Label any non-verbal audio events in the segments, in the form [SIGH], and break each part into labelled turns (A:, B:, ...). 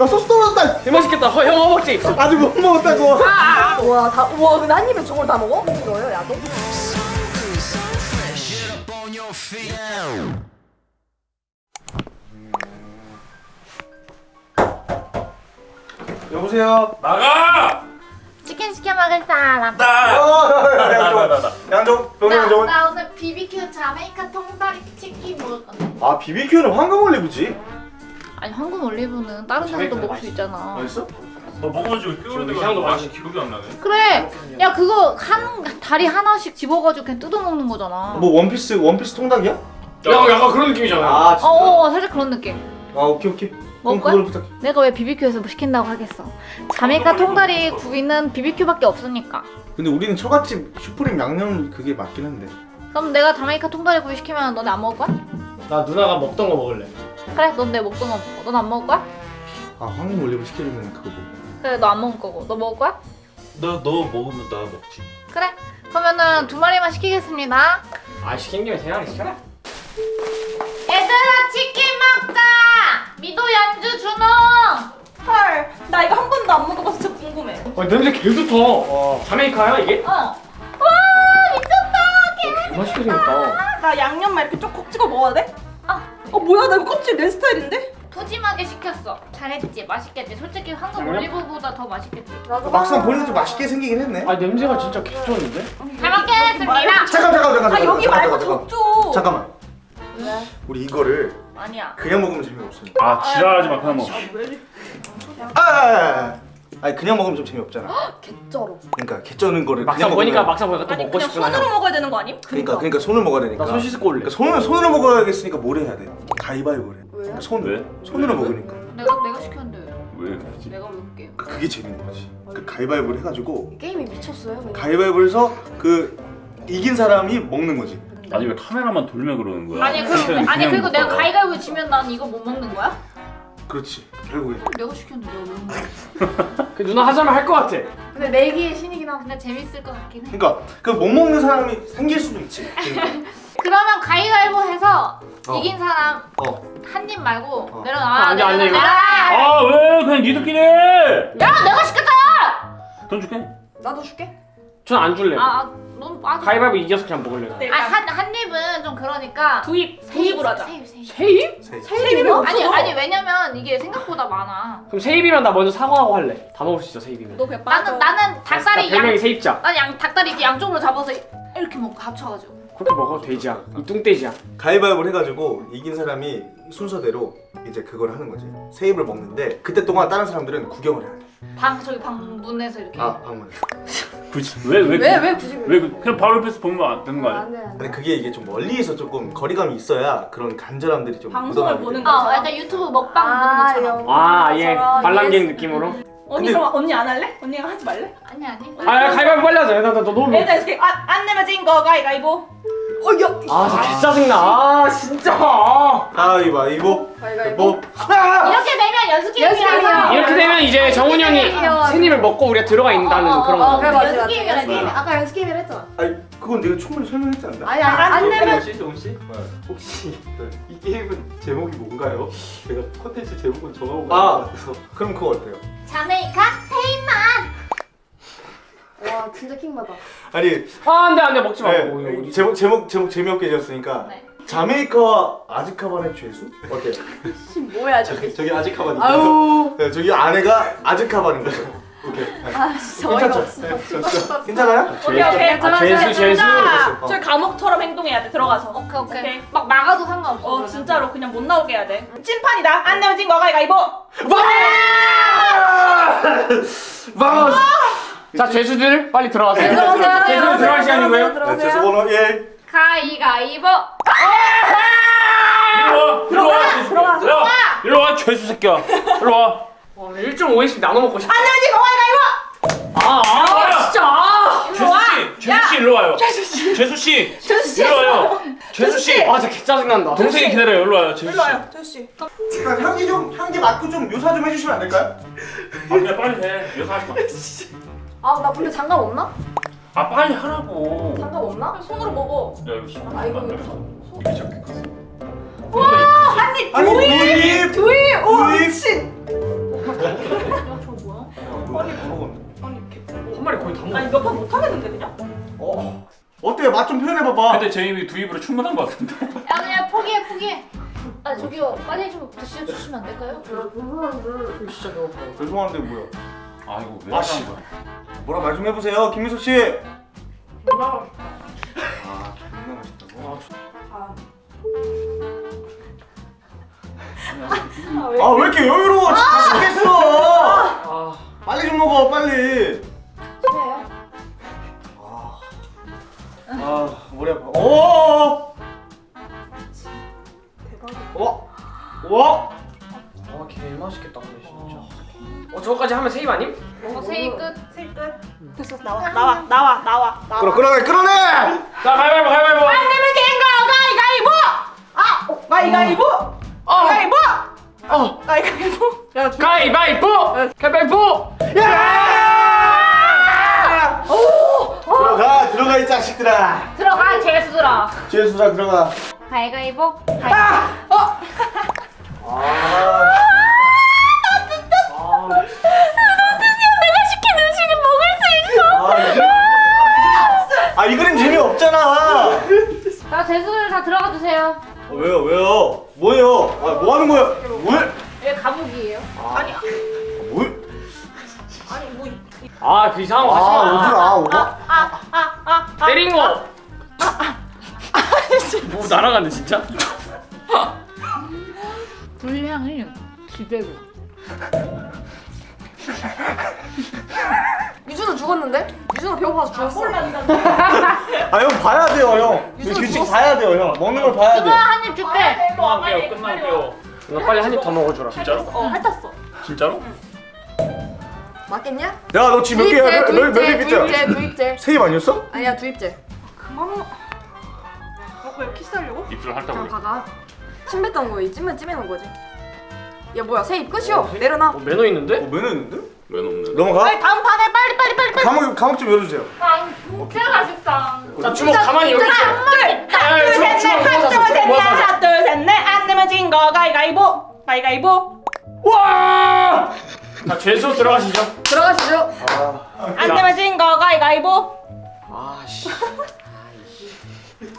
A: 나 소스 떨어졌다.
B: 개 맛있겠다. 어, 형 허벅지.
A: 아직 못 먹었다고.
C: 와, 다, 와, 근데 한 입에 저걸 다 먹어? 이거요, 야도?
A: 여보세요.
D: 나가!
E: 치킨 시켜 먹을 사람.
D: 나!
A: 어, 양정. 병영
E: 나. 나 오늘 BBQ 자메이카 통다리 치킨 먹을 건데.
A: 아 BBQ는 황금 올리브지.
E: 아니 황금 올리브는 다른 데서도 먹을 수 있잖아.
A: 맛있어?
D: 너 먹어가지고 꽤
B: 지금
D: 오래돼가지고
B: 향도
D: 맛이 기억이 안 나네
E: 그래. 야 그거 한 다리 하나씩 집어가지고 그냥 뜯어 먹는 거잖아.
A: 뭐 원피스 원피스 통닭이야?
B: 야, 약간 그런 느낌이잖아.
A: 아
E: 어, 어, 어, 살짝 그런 느낌.
A: 아 오케이 오케이.
E: 먹을
A: 부탁해.
E: 내가 왜 BBQ에서 뭐 시킨다고 하겠어. 자메이카 통다리 구이는 BBQ밖에 없으니까.
A: 근데 우리는 처갓집 슈프림 양념 그게 맞긴 한데.
E: 그럼 내가 자메이카 통다리 구이 시키면 너네 안 먹을 거야?
B: 나 누나가 먹던 거 먹을래.
E: 그래, 넌내 먹던 거 먹고. 넌안 먹을 거야?
A: 아 황금 올리브 시키려면 그거 뭐.
E: 그래, 너 안 먹을 거고. 너 먹을 거야?
D: 너, 너 먹으면 나 먹지
E: 그래. 그러면은 두 마리만 시키겠습니다.
B: 아, 시킨 김에 세 마리 시켜라.
E: 얘들아 치킨 먹자! 미도 연주 준호!
C: 헐, 나 이거 한 번도 안 먹어봐서 진짜 궁금해.
B: 어, 냄새 개 좋다.
A: 와.
B: 자메이카야, 이게?
E: 어. 와 미쳤다!
B: 개 맛있게 생겼다.
C: 나 양념만 이렇게 쪽콕 찍어 먹어야 돼?
E: 아.
C: 어, 뭐야, 나 이거 껍질 내 스타일인데?
E: 푸짐하게 시켰어. 잘했지? 맛있겠지? 솔직히
B: 양념?
E: 올리브보다 더 맛있겠지?
A: 막상 보니까 좀 맛있게 생기긴 했네.
B: 아, 냄새가 진짜 개 좋은데?
E: 잘 먹겠습니다!
A: 잠깐 잠깐 잠깐 잠깐.
C: 아, 여기
A: 잠깐,
C: 말고
A: 잠깐,
C: 저쪽.
A: 잠깐만.
E: 왜?
A: 우리 이거를
E: 아니야.
A: 그냥 먹으면 재미없어.
D: 아 지랄하지 마 그냥 먹어
A: 아, 아, 아. 아 니 그냥 먹으면 좀 재미없잖아.
C: 개쩔어.
A: 그러니까 개쩌는 거를
B: 막상
A: 그냥
B: 보니까
A: 먹으면-
B: 막상 보니까 또
C: 아니,
B: 먹고
C: 그냥
B: 싶구나.
C: 손으로 먹어야 되는 거 아님?
A: 그러니까 그러니까 손을 먹어야 되니까.
B: 나손 씻고 올래.
A: 그러니까 손을 손으로 먹어야겠으니까 뭘 해야 돼? 가위바위보래.
C: 왜요?
A: 그러니까 손
D: 왜?
A: 손으로
D: 왜?
A: 먹으니까.
E: 내가 내가 시켰는데 왜?
D: 왜 그러지?
E: 내가 왜 볼게?
A: 그- 그게 재밌는 거지. 그 가위바위보를 해가지고
C: 게임이 미쳤어요, 그냥.
A: 가위바위보를 해서 그 이긴 사람이 먹는 거지.
D: 아니 왜 카메라만 돌면 그러는 거야
E: 아니 그럼
D: 그냥
E: 아니 그리고 내가
D: 먹어.
E: 가위가위보 지면 난 이거 못 먹는 거야?
A: 그렇지. 결국에.
E: 내가 시켰는데 내가 왜 먹는 [LAUGHS]
B: 그 누나 하자면 할 것 같아.
E: 근데 내기의 신이긴 한데 근데 재밌을 것 같긴 해.
A: 그러니까 그 못 먹는 사람이 생길 수도 있지. [LAUGHS]
E: 그러면 가위가위보 해서
A: 어.
E: 이긴 사람
A: 어.
E: 한 입 말고
A: 어.
E: 내려놔
B: 돼, 이거.
E: 내려놔
D: 아왜 그냥 니들끼리 해!
E: 야 내가 시켰잖아
D: 돈 줄게
C: 나도 줄게.
B: 전 안 줄래.
E: 아 넌 빠져
B: 가위바위보 이겨서 그냥 먹을래.
C: 네.
E: 아한 한 입은 좀 그러니까
C: 두 입, 두 입으로 하자.
E: 세입 세입
B: 세 입?
A: 세.
C: 세 입이면
E: 아니. 아니 왜냐면 이게 생각보다 많아
B: 그럼 세 입이면 나 먼저 사과하고 할래. 다 먹을 수 있어, 세 입이면.
C: 너 그냥 빠져.
E: 나는 나는 닭다리
B: 나 별명이
E: 양
B: 세입자.
E: 난 양 닭다리 이렇게 양쪽으로 잡아서 이렇게 먹고 합쳐가지고
B: 그렇게 먹어, 돼지야. 이 뚱돼지야.
A: 가위바위보를 해가지고 이긴 사람이 순서대로 이제 그걸 하는 거지. 세 입을 먹는데 그때 동안 다른 사람들은 구경을 해야 돼.
E: 방 저기 방 문에서 이렇게
A: 아, 방문.
D: 굳이 왜왜
C: 왜, 왜 굳이 왜?
D: 왜 그- 그냥 바로 옆에서 보면 안 되는 거 아니야?
C: 안 돼, 안 돼.
A: 근데 그게 이게 좀 멀리서 조금 거리감이 있어야 그런 간절함들이 좀
C: 방송을 보는
A: 돼.
C: 거.
E: 어 약간 유튜브 먹방 보는 것처럼
B: 아, 아예
C: yes.
B: 느낌으로.
C: 언니
A: 근데-
C: 그럼 언니 안 할래? 언니가 하지 말래?
E: 아니 아니
B: 아, 야, 가위바위보 빨리 하자. 나, 나, 나 너무.
C: 일단 이렇게 안, 안 내면 진거 가위가위보. 어, 야.
B: 아, 진짜 개 짜증나. 아, 진짜.
A: 가위바위보.
C: 가위가위보.
A: 뭐? 아!
E: 이렇게 되면 연습
C: 연습
E: 게임이라서
C: 게임이야.
B: 이렇게 되면 이제 정훈이 형이 입을 먹고 우리가 들어가 있다는
E: 어, 어,
B: 그런
E: 어,
B: 거.
C: 그래,
E: 연습 해.
C: 아까 연습 게임을 했잖아.
A: 아니 그건 내가 충분히 설명했지 않나?
C: 아니 안, 안 내면
F: 혹시 혹시 이 게임은 제목이 뭔가요? 제가 콘텐츠 제목은 정하고
A: 아. 그럼 그거 어때요?
E: 자메이카 테이만
C: 와 진짜 킹받아.
A: 아니
B: 아, 안 돼, 안 돼. 먹지 마.
A: 네,
B: 어, 이거 어디-
A: 제목 제목 제목 재미없게 지었으니까
E: 네.
A: 자메이카와 아즈카반의 죄수? 어때?
C: 뭐야 저게.
F: 저기, 저기 아직카반이
C: 아우.
A: 네, 저기 아내가 아즈카반인 거죠. 오케이.
C: 아 진짜 어이가 없어.
A: 네. 괜찮아요?
C: 오케이 오케이.
B: 아, 죄수, 죄수.
A: 어.
C: 저희 감옥처럼 행동해야 돼 들어가서.
E: 오케이 오케이,
C: 오케이.
E: 막 막아도 상관없어
C: 어
E: 그러면.
C: 진짜로 그냥 못 나오게 해야 돼. 찐판이다. 안 내면 진거 가위가위 [LAUGHS] 보.
A: 바우스!
B: 자, 죄수들 빨리 들어가세요.
C: 네, 들어가세요.
B: 죄수들 들어갈 시간이고요.
A: 네, 죄수 번호 1.
E: 가위가위보
D: 일로 와! 일로 와!
C: 들어가,
D: 들어와! 일로 와 죄수 새끼야 일로 와
B: 와, 1.5회씩 나눠 먹고 싶다.
C: 안 내면 진거 가위가위보.
B: 아. 아.
D: 죄수씨! 죄수 씨 일로 와요 죄수 씨!
C: 죄수 씨.
D: 일로 와요 죄수 씨!
B: 아, 진짜 개 짜증 난다.
D: 동생이 기다려요 일로 와요 죄수 씨
C: 일로 와요 저씨.
A: 일단 향기 좀 향기 맡고 좀 묘사 좀 해주시면 안 될까요?
D: 아 그냥 빨리 해 이거 하지 [LAUGHS]
C: 아나 근데 장갑 없나?
D: 마아 빨리 하라고
C: 장갑 없나? 손으로 먹어.
D: 야 이거 힘
C: 아, 이거
D: 되겠어 이게 저렇게
C: 한입
A: 아니 두입
C: 두입. 오
A: 두입.
C: 미친.
A: 먹었는데.
C: 아니 개
B: 한 마리 거의 다 먹어.
C: 아니 몇 판 못하겠는데 그냥?
A: 어. 어때? 맛 좀 표현해봐봐.
D: 근데 제 입이 두 입으로 충분한 것 같은데.
E: 야 그냥 포기해 포기해. 아 저기요 빨리 좀 드시 주시면 안 될까요?
B: 저 진짜 배고파요.
A: 죄송한데 뭐야?
D: 아이고 왜
A: 아, 씨.
D: 하는 거야?
A: 뭐라 말 좀 해보세요, 김미소 씨.
B: 아,
A: 아, 존나 맛있다고.
C: 아.
A: 아, 왜 이렇게 여유로워? 맛있겠어.
B: 아,
A: 빨리 좀 먹어, 빨리. 아, 머리 아파. 오,
C: 대박이야.
A: 와, 와.
B: 아, 개 맛있겠다 근데 진짜. 어, 저거까지 하면 세입 아님?
E: 어 세이 끝.
C: 셀 끝. 됐어 나와 나와 나와 나와 나와.
A: 끌어, 끌어내, 끌어내.
B: 자, 가위바위보, 가위바위보.
C: 안 되면 된거 가위가위보. 아 어, 가위가위보.
B: 어,
C: 가위바위보.
B: 어,
C: 가위가위보. 야 주.
B: 가위바위보, 가위바위보.
A: 들어가, 들어가 이 자식들아.
E: 들어가 재수들아.
A: 죄수라 들어가.
E: 가위가위보.
A: 아, 아, 이- 아, 이 그림 재미 없잖아.
E: 자 재수들 다 들어가 주세요.
A: 어, 왜요, 왜요? 뭐예요? 아, 뭐 하는 거야? 뭘?
E: 얘 감옥이에요.
C: 아니
A: 뭘?
C: 아,
B: 그 이상한 거
A: 아,
B: 하지 마.
A: 오지 마, 오마.
C: 아아 아 아
B: 때린 거. 뭐 날아갔네 진짜.
E: 불량을 기대로.
G: 유준호 죽었는데? 유준호 배고파서 죽었어.
A: 아, 형 봐야 돼요, 형. 그 규칙 봐야 돼요, 형. 먹는 걸 봐야 돼.
E: 승아 한입 줄게.
D: 끝날게요. 끝날게요.
B: 너 빨리 한 입 더 먹어주라.
D: 진짜로?
C: 어 핥았어.
D: 진짜로?
G: 맞겠냐?
A: 야, 너 지금 몇 개야? 너- 너몇 입이잖아.
G: 두입째, 두입째.
A: 세입 아니었어?
G: 아니야, 두입째.
C: 그만. 어, 왜 키스하려고?
D: 입술 보니.
G: 박아. 침 뱉던 거, 이 찜은 찜해놓은 거지. 야, 뭐야, 세입 끝이요. 내려놔.
B: 어, 매너 있는데?
A: 어, 매너 있는데?
D: 왜 없는?
A: 넘어가.
C: 빨리 다음 판에 빨리 빨리 빨리 빨리.
A: 감옥, 감옥 좀 열어주세요.
E: 아 진짜 맛있다.
B: 자, 주먹 가만히
C: 넷, 하나,
B: 모아서,
C: 둘, 셋,
B: 주먹
C: 넷,
B: 모아서.
C: 하나, 둘, 셋, 넷, 안 내면 진거 가위가위보, 가위가위보.
B: 와! 자, 죄수 들어가시죠.
G: 들어가시죠.
C: 안 내면 진 거 가위가위보,
B: 아, 씨.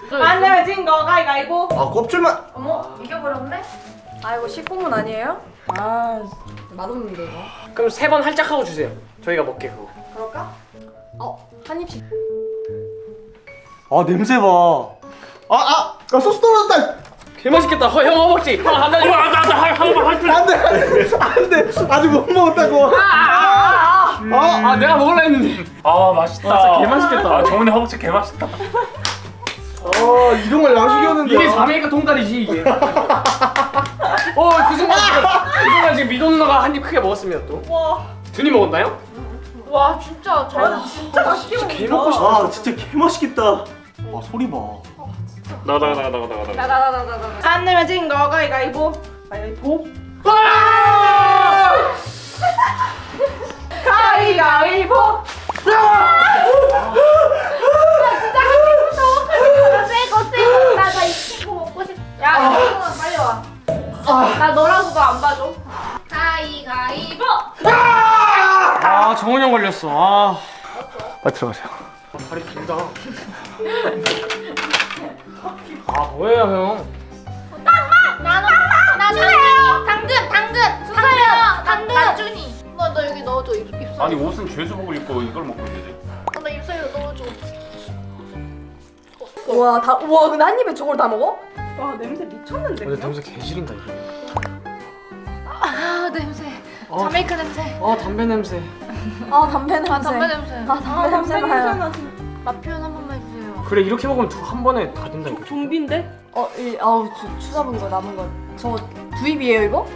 C: 안 내면 진 거 가위가위보.
A: 아, 껍질만.
G: 어머, 이겨버렸네? 아, 이거 식구문 아니에요? 아, 맛없는데, 이거.
B: 그럼 세 번 할짝 하고 주세요. 저희가 먹게 그거.
G: 그럴까? 어, 한 입씩.
A: 아, 냄새 봐. 아, 아, 아 소스 떨어졌다.
B: 개 맛있겠다. 허, 형 허벅지. 형.
D: 어, 나, 나, 한 번만 할 줄.
A: 안 돼, 안 돼. 아직 못 먹었다고.
B: 아,
A: 아,
B: 아, 내가 먹으려 했는데.
D: 아 맛있다.
B: 아, 진짜 개 맛있겠다.
D: 아 정훈이 허벅지 개 맛있다.
A: 아, 이동할 양식이었는데.
B: 이게 자메이카 통다리지 이게. [LAUGHS] 어, 그 순간 그 순간 지금 미도 누나가 한 입 크게 먹었습니다 또.
C: 와,
B: 드니 먹었나요?
E: 와 진짜 잘.
C: 진짜 맛있게.
B: 먹고 싶다.
A: 아, 진짜 개 맛있겠다. 아, 소리 봐.
D: 나가 나가 나가 나가 나가.
G: 나나나나나나.
C: 안 내면 진 거 가위가위보, 가위가위보. 가위가위보.
E: 세고 세고 나나 이 친구 먹고 싶. 야 이거 빨리 와. 나 너라고도 안 봐줘. 가위가위보.
B: 아, 정훈이 형 걸렸어. 아,
A: 빨리 들어가세요.
B: 다리 길다. 아, 뭐예요, 형?
E: 나는 나는 당근 당근 주세요. 당근 나준이. 너너 여기 넣어줘 입 입술.
D: 아니 옷은 죄수복을 입고 이걸 먹고 있는데.
E: 나 입술에 넣어줘.
G: 우와, 다, 우와, 근데 한 입에 저걸 다 먹어?
C: 와 냄새 미쳤는데.
B: 근데? 냄새 개 지린다 이게.
E: 아 냄새.
B: 어.
E: 자메이카 냄새.
B: 아, 담배 냄새.
G: 아, 담배 냄새.
E: 아 담배 냄새.
G: 아, 담배 냄새.
C: 냄새나 진짜.
E: 맛 표현 한 번만.
B: 그래, 이렇게 먹으면 두 한 번에 다 된다 이거.
C: 좀비인데?
G: 어, 이, 아우, 주, 추잡은 거, 남은 거. 저 두입이에요, 이거?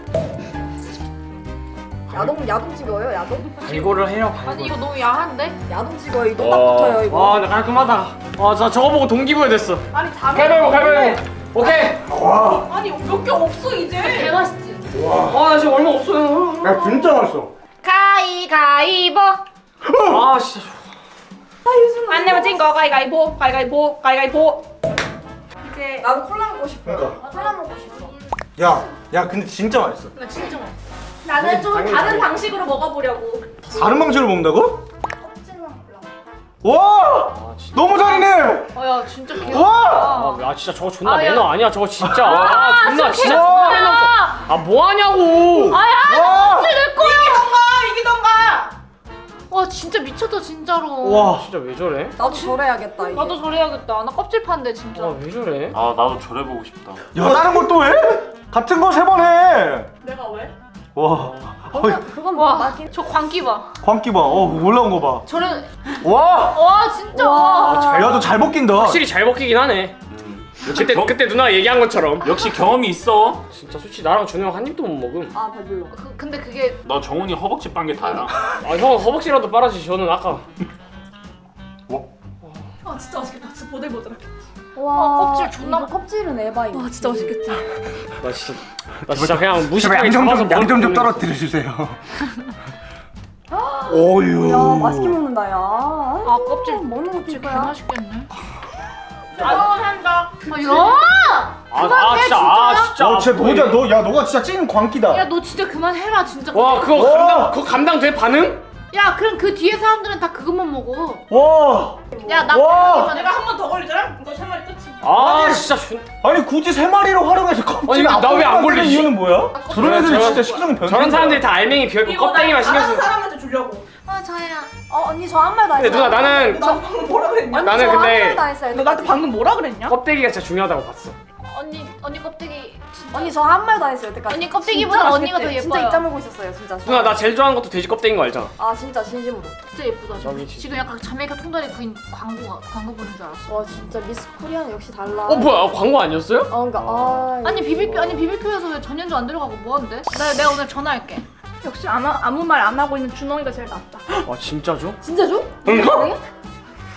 G: 야동, 야동 찍어요, 야동?
B: 발골을 해요, 발골.
E: 아니 이거 너무 야한데?
G: 야동 찍어요, 이거 딱 붙어요, 이거.
B: 와, 나 깔끔하다. 와, 자 저거 보고 동기부여 됐어.
C: 아니 자매.
B: 가위바위보, 가위바위보. 오케이.
C: 아니 몇 개 없어
E: 개
C: 이제.
E: 맛있지.
B: 와, 나 지금 얼마 없어요.
A: 야, 진짜 맛있어.
E: 가위가위보.
B: 아, 진짜.
C: 안 내면 진거 가위가위보, 가위가위보, 가위가위보. 이제
G: 나도 콜라 먹고 싶어.
A: 그러니까.
G: 콜라 먹고 싶어.
A: 야, 야, 근데 진짜 맛있어.
E: 나 진짜 맛있어.
C: 나는 좀
B: 당연히,
C: 다른
B: 당연히.
C: 방식으로 먹어보려고.
A: 다른 방식으로 먹는다고? 와
B: 아
A: 너무 잘이네.
G: 아야 진짜 귀여워.
A: 와.
B: 아, 아 진짜 저거 존나
G: 아, 야.
B: 매너 아니야 저거 진짜 아 존나 진짜
A: 와.
B: 존나 매너 아 뭐하냐고
A: 와.
C: 이기던가 이기던가.
E: 와 진짜 미쳤다 진짜로.
A: 와.
B: 진짜 왜 저래?
G: 나도 저래야겠다 이제.
E: 나도 저래야겠다. 나 껍질 판데 진짜.
B: 아왜 저래?
D: 아 나도 저래보고 싶다
A: 야 다른 걸 또 해? 같은 거 세 번 해.
C: 내가 왜?
A: 와.
G: 그건 그건
E: 와. 저 광기 봐.
A: 광기 봐. 어 올라온 거 봐.
E: 저래.
A: 와.
E: 와 진짜.
G: 와.
B: 잘-
A: 야너잘 먹긴다.
B: 확실히 잘 먹히긴 하네 그때
D: 겨-
B: 그때 누나가 얘기한 것처럼
D: 역시 경험이 있어
B: 진짜 솔직히 나랑 준호 형한 입도 못 먹음
G: 아 배불러.
E: 그, 근데 그게
D: 너 정훈이 허벅지 빤 게 다야
B: 아 형은 허벅지라도 빨아지 저는 아까
C: 아 진짜 맛있겠다. 진짜 보들보들.
G: 와
E: 껍질 존나-
G: 껍질은 에바인.
C: 와 진짜 맛있겠다.
B: 나 진짜 나 [LAUGHS] 진짜 그냥 무식하게
A: 양좀
B: 잡아서
A: 좀양좀 떨어뜨려 주세요. 오유. [LAUGHS]
G: 야 맛있게 먹는다 야.
E: 아 껍질
G: 먹는 것도
E: 진짜. 맛있겠네.
C: 한다.
E: 아 야.
B: 아, 아 진짜 아 진짜
A: 어, 진짜 너야 너, 야 너가 진짜 찐 광기다.
E: 야 너 진짜 그만해라 진짜.
B: 와 그거
A: 와.
B: 감당 그거 감당 돼 반응?
E: 야 그럼 그 뒤에 사람들은 다 그것만 먹어.
A: 와.
E: 야 나
A: 와.
C: 내가 한 번 더 걸리잖아. 이거 세 마리 끝이.
B: 아 진짜 존
A: 아니 굳이 세 마리로 활용해서 껍질
B: 아니, 나왜 안 걸리지?
A: 이유는 뭐야? 저런 애들이
B: 저런-
A: 진짜 식성이 변.
B: 저런 사람들이 다 알맹이 비어있고 껍데기만
C: 나
B: 신경
C: 다른
B: 쓰는
C: 사람한테 주려고.
E: 아 저야.
G: 어 언니 저한말다
B: 근데
G: 했어요.
B: 누나 나는
C: 나 방금 뭐라 그랬냐?
G: 언니
B: 나는
G: 저
B: 근데-
G: 한말다 했어요.
C: 너 나한테 방금 뭐라 그랬냐?
B: 껍데기가 진짜 중요하다고 봤어
E: 언니 언니 껍데기. 진짜.
G: 언니 저한말다 했어요 여태까지.
E: 언니 껍데기보다
G: 진짜
E: 언니가 더. 예뻐요.
G: 진짜 입 다 물고 있었어요 진짜.
B: 누나 나 제일 좋아하는 것도 돼지 껍데기인 거 알잖아
G: 아 진짜 진심으로.
E: 진짜 예쁘다. 지금,
B: 진짜.
E: 지금 약간 자메이카 통다리 구이 광고 광고 보는 줄 알았어.
G: 와 진짜 미스 코리아는 역시 달라.
B: 어 뭐야 아, 광고 아니었어요?
G: 어 그러니까 아.
E: 아니 BBQ 아니 BBQ에서 왜 전현주 안 들어가고 뭐 한대? 나 내가 오늘 전화할게.
C: 역시 아무, 아무 말 안 하고 있는 준홍이가 제일 낫다.
B: 아 진짜죠?
G: 진짜죠?
B: 응가?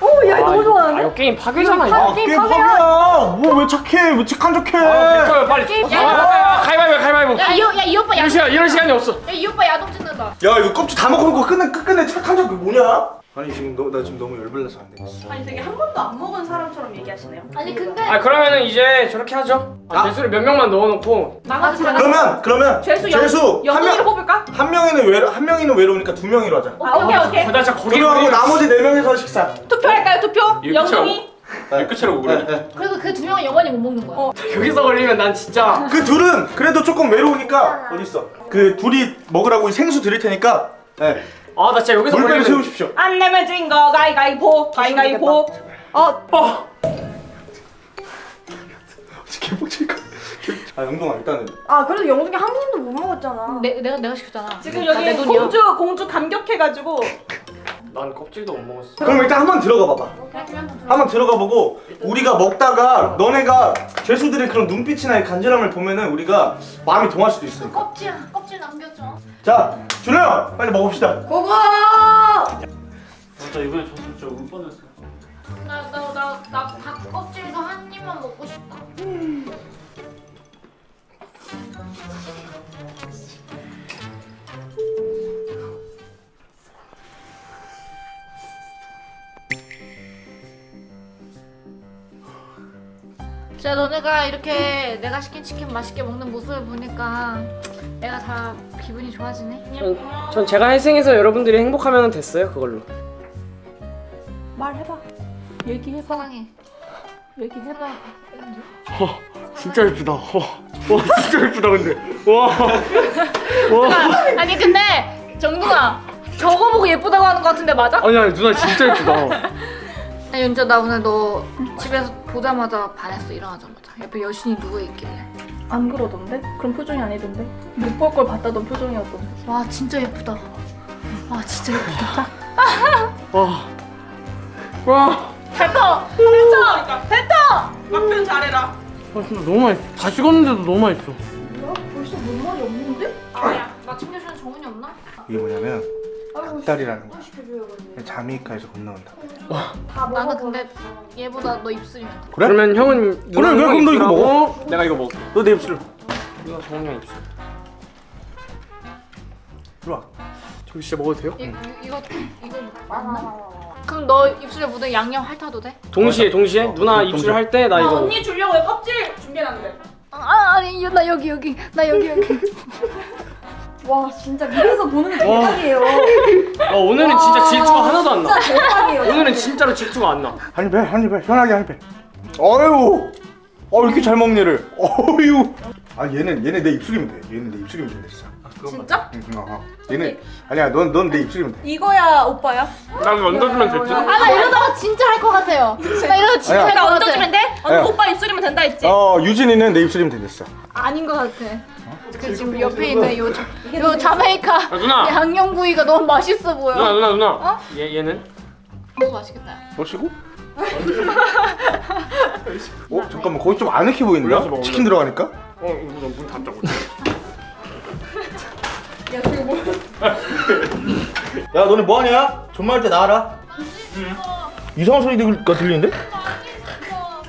G: 오야
B: 아,
G: 너무
B: 이거-
G: 좋아하는데.
B: 아 이거 게임 파괴잖아
G: 아,
B: 이거
A: 게임
G: 게임
A: 파괴야. 뭐왜 착해? 왜 착한 척해?
B: 아 빨리
E: 야,
B: 아, 가위바위보 가위바위보
E: 야이 야 이 오빠
B: 이런
E: 야동.
B: 시간 이런 시간이 없어
E: 야이 오빠 야동 찍는다.
A: 야 이거 껍질 다 먹어놓고 끝내 끝내 착한 척 뭐냐? 아니 지금 너, 나 지금 너무 열불나서 안 되겠어.
C: 아니 되게 한 번도 안 먹은 사람처럼 얘기하시네요.
E: 아니 근데
B: 아 그러면은 이제 저렇게 하죠 아,
A: 아.
B: 대수를 몇 명만 넣어놓고
C: 나가지 마.
A: 그러면 그러면
C: 죄수
A: 죄수 한 명.
C: 뽑을까?
A: 한 명이는 외로 한 명이는 외로우니까 두 명이로 하자.
C: 아 오케이 오케이.
B: 나 진짜 거기
A: 그리고 나머지 네 명이서 식사.
C: 투표할까요 투표? 영웅이.
D: 이 끝이라고 그래
A: 네,
E: 그리고 그 두 명은 영원히 못 먹는 거야.
C: 어. [LAUGHS]
B: 여기서 걸리면 난 진짜
A: 그 둘은 그래도 조금 외로우니까 어디 있어? 그 둘이 먹으라고 생수 드릴 테니까. 네.
B: 아 나 진짜 여기서 걸리면
A: 세우십시오.
C: 안 내면 진거 가위가위보 가위가위보. 어
B: 어!
A: 개복칠 거. 아 영동아 일단은
G: 아 그래도 영숙이 한 번도 못 먹었잖아.
E: 내 내가 내가 시켰잖아.
C: 지금
E: 다
C: 여기
E: 내 돈이야.
C: 공주 공주 감격해가지고
B: 난 껍질도 못 먹었어
A: 그럼 일단 한번 들어가 봐봐.
E: 한번 들어.
A: 한번 들어가 보고 우리가 먹다가 너네가 죄수들의 그런 눈빛이나 간절함을 보면은 우리가 마음이 동할 수도 있으니까.
E: 껍질 껍질 남겨줘.
A: 자, 준호 형 빨리 먹읍시다.
G: 고고.
D: 진짜 이번에 졌으면 진짜 울 뻔했어
E: 나 나 나 나 닭 껍질도 한 입만 먹고 싶다. 진짜 너네가 이렇게 내가 시킨 치킨 맛있게 먹는 모습을 보니까 내가 다 기분이 좋아지네.
B: 전, 전 제가 회생해서 여러분들이 행복하면 됐어요 그걸로
C: 말해봐. 얘기해봐.
E: 사랑해.
C: 얘기해봐.
B: 진짜 예쁘다 와, 와 진짜 예쁘다 근데 와, 와.
E: 아니 근데 정동아 저거 보고 예쁘다고 하는 거 같은데 맞아?
B: 아니 아니 누나 진짜 예쁘다
E: 야 윤자 나 오늘 너 집에서 보자마자 반했어 일어나자마자 옆에 여신이 누워 있길래
C: 안 그러던데? 그런 표정이 아니던데? 못 볼 걸 봤다던 표정이었던데.
E: 와 진짜 예쁘다 와 진짜 예쁘다 [LAUGHS]
B: 와, 와.
C: 뱉어! 뱉어! 뱉어! 막 표현 잘해라.
B: 아 진짜 너무 맛있어 다 식었는데도 너무 맛있어
G: 벌써 뭔 말이 없는데?
E: 아야 나 챙겨주는 정훈이 없나?
A: 이게 뭐냐면 닭다리라는 거야. 자메이카에서 건너온다.
G: 다
E: 나는. 근데 얘보다 너 입술이면 돼
A: 그래?
B: 그러면 형은 누나
A: 그래, 그럼 너 이거 먹어.
B: 내가 이거 먹을게
A: 너 내 입술.
B: 누나 정훈이 형 입술
A: 이리 와.
B: 저기 진짜 먹어도 돼요?
E: 이, 이, 이거 이거 맞나? 그럼 너 입술에 묻은 양념 핥아도 돼?
B: 동시에 동시에
A: 어,
B: 누나
A: 동시에.
B: 입술 할 때나
C: 아,
B: 이거
C: 언니 주려고 왜 껍질 준비해놨는데?
E: 아 아니 나 여기 여기 나 여기 여기 [LAUGHS]
G: 와 진짜 밑에서 보는 게 대박이에요.
B: 어, 오늘은 진짜 질투가 하나도 안 나.
G: 진짜 대박이에요.
B: 오늘은 진짜로 질투가 안 나.
A: 한입 해, 한입 해, 편하게 한입 해. 어유, 어 이렇게 잘 먹네 를. 어유. 아 얘는 얘는 내 입술이면 돼. 얘는 내 입술이면 돼, 진짜.
G: 진짜?
A: 응, 어, 어. 얘는 아니야, 넌 넌 내 입술이면 돼.
G: 이거야 오빠야?
B: 나 이거 얹어주면 될지?
E: 아나 이러다가 진짜 할 것 같아요. 나 이러다 진짜. 할 것 같아.
C: 얹어주면 돼? 어,
A: 야.
C: 오빠 입술이면 된다 했지?
A: 어, 유진이는 내 입술이면 되겠어.
E: 아닌 것 같아. 그 지금 옆에 있는 요, 자- [LAUGHS] 요 자메이카
B: 아, 누나!
E: 양념 구이가 너무 맛있어 보여.
B: 누나 누나 누나. 얘 얘는?
E: 너무 맛있겠다.
A: 멋이고? [LAUGHS] 어 잠깐만 거기 좀 아늑해
B: 먹어,
A: 치킨 들어가니까.
B: 어 이거 문 닫자고. [LAUGHS]
A: 야 너네 뭐하냐? 존말 때 나와라. 이상한 소리가 들리는데?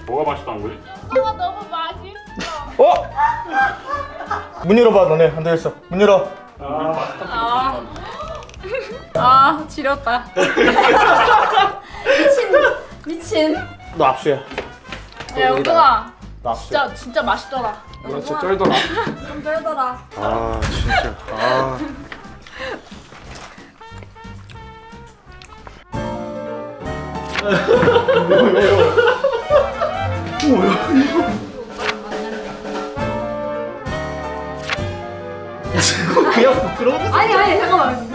D: 뭐가 맛있다는 거지?
E: 아 너무 맛있어.
A: 어? 문 열어봐 너네 안 되겠어. 문 열어.
G: 아 지렸다. 미친.
A: 너 압수야.
E: 야 영동아
A: 너 압수야.
E: 진짜 진짜 맛있더라.
B: 누나 진짜 쩔더라. [LAUGHS]
G: 좀 떨더라.
A: 아 진짜. 아. [LAUGHS] 그냥 부끄러워.
G: 아니 아니 잠깐만.